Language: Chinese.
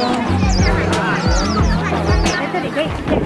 在这里可以。